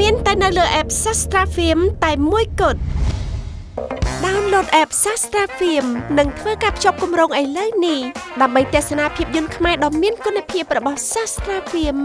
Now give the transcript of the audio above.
នៅលើ app Sastra Film តែមួយគត់ Download app Sastra Film និងធ្វើការភ្ជាប់គម្រោងឥឡូវនេះដើម្បីទស្សនាភាពយន្តខ្មែរដ៏មានគុណភាពរបស់ Sastra Film